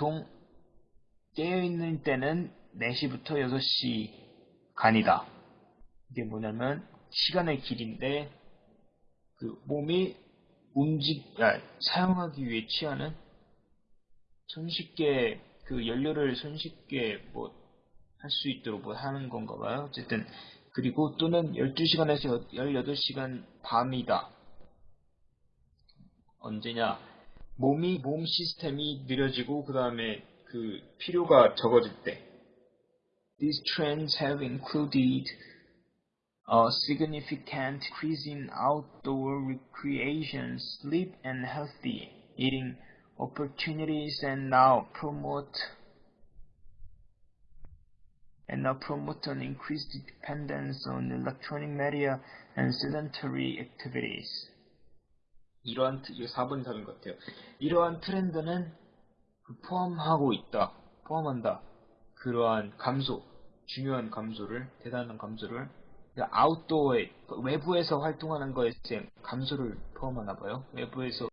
보통 깨어있는 때는 4시부터 6시 간이다. 이게 뭐냐면 시간의 길인데 그 몸이 움직 아, 사용하기 위해 취하는 손쉽게 그 연료를 손쉽게 뭐 할 수 있도록 뭐 하는 건가 봐요. 어쨌든 그리고 또는 12시간에서 18시간 밤이다. 언제냐? 몸이 몸 시스템이 느려지고 그 다음에 그 필요가 적어질 때. These trends have included a significant increase in outdoor recreation, sleep, and healthy eating opportunities, and now promote and now promote an increased dependence on electronic media and sedentary activities. 이러한 트- 이거 4번 답인 것 같아요. 이러한 트렌드는 그 포함하고 있다, 포함한다. 그러한 감소, 중요한 감소를, 대단한 감소를 아웃도어에 외부에서 활동하는 거에 대한 감소를 포함하나 봐요. 외부에서